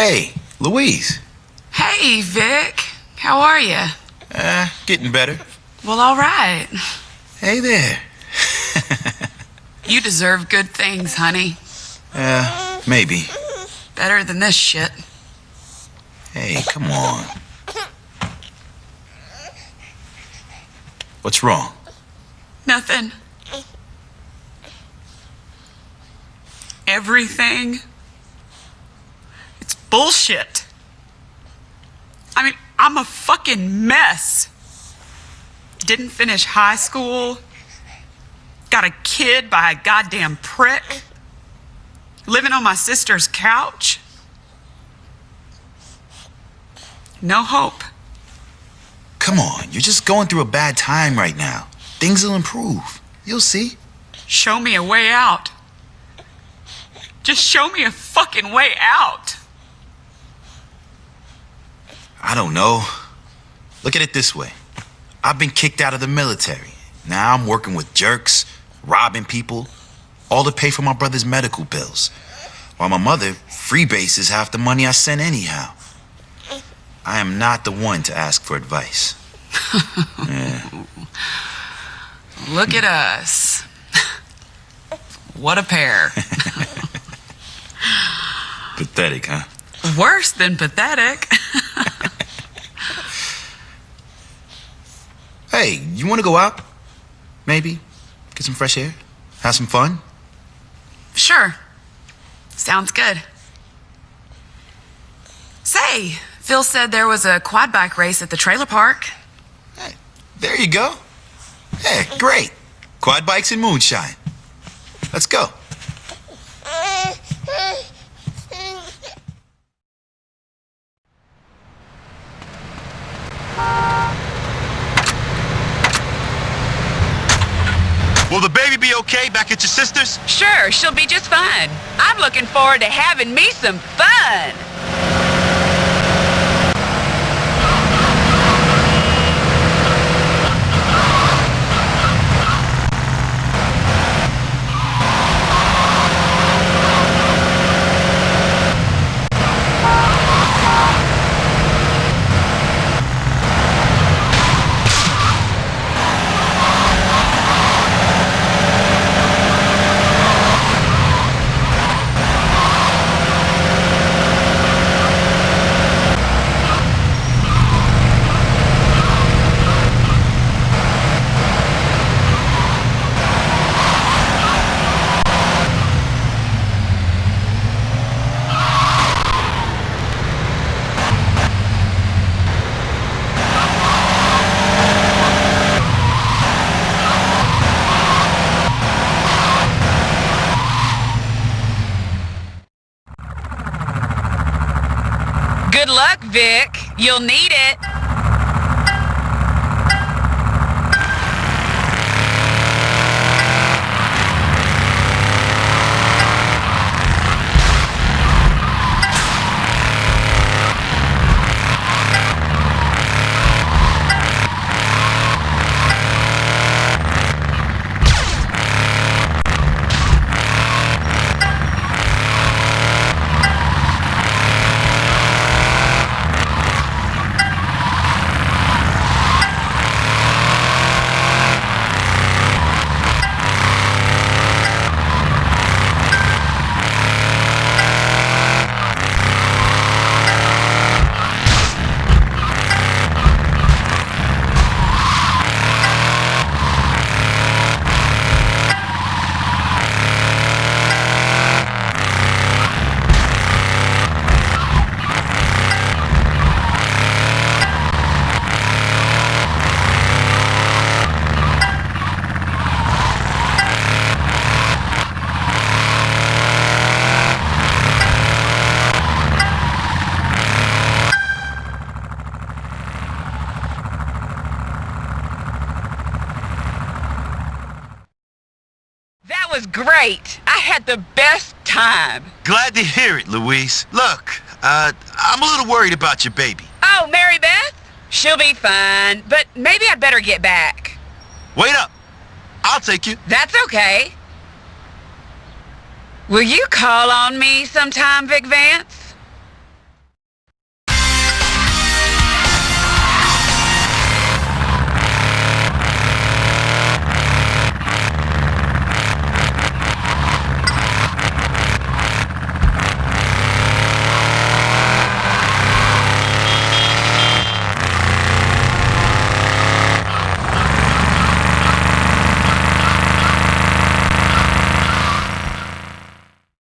Hey, Louise. Hey, Vic. How are you? Uh, getting better. Well, all right. Hey there. You deserve good things, honey. Uh, maybe. Better than this shit. Hey, come on. What's wrong? Nothing. Everything. Bullshit. I mean, I'm a fucking mess. Didn't finish high school. Got a kid by a goddamn prick. Living on my sister's couch. No hope. Come on, you're just going through a bad time right now. Things will improve. You'll see. Show me a way out. Just show me a fucking way out. I don't know. Look at it this way. I've been kicked out of the military. Now I'm working with jerks, robbing people, all to pay for my brother's medical bills. While my mother freebases half the money I send anyhow. I am not the one to ask for advice. Look at us. What a pair. Pathetic, huh? Worse than pathetic. Hey, you want to go out? Maybe? Get some fresh air? Have some fun? Sure. Sounds good. Say, Phil said there was a quad bike race at the trailer park. Hey, there you go. Hey, great. Quad bikes and moonshine. Let's go. Will the baby be okay back at your sister's? Sure, she'll be just fine. I'm looking forward to having me some fun. Good luck, Vic. You'll need it. Was great. I had the best time. Glad to hear it, Louise. Look, uh, I'm a little worried about your baby. Oh, Mary Beth? She'll be fine, but maybe I'd better get back. Wait up. I'll take you. That's okay. Will you call on me sometime, Vic Vance?